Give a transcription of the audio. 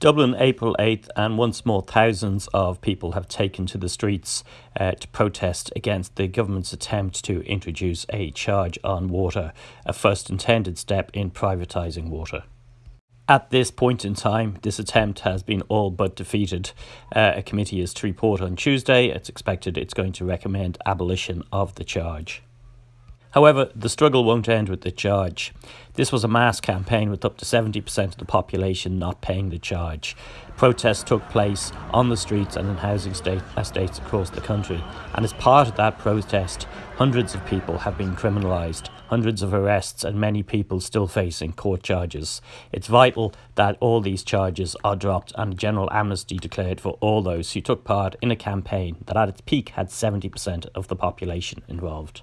Dublin, April 8th, and once more, thousands of people have taken to the streets uh, to protest against the government's attempt to introduce a charge on water, a first intended step in privatising water. At this point in time, this attempt has been all but defeated. Uh, a committee is to report on Tuesday. It's expected it's going to recommend abolition of the charge. However, the struggle won't end with the charge. This was a mass campaign with up to 70% of the population not paying the charge. Protests took place on the streets and in housing state, uh, estates across the country, and as part of that protest, hundreds of people have been criminalised, hundreds of arrests, and many people still facing court charges. It's vital that all these charges are dropped and a general amnesty declared for all those who took part in a campaign that at its peak had 70% of the population involved.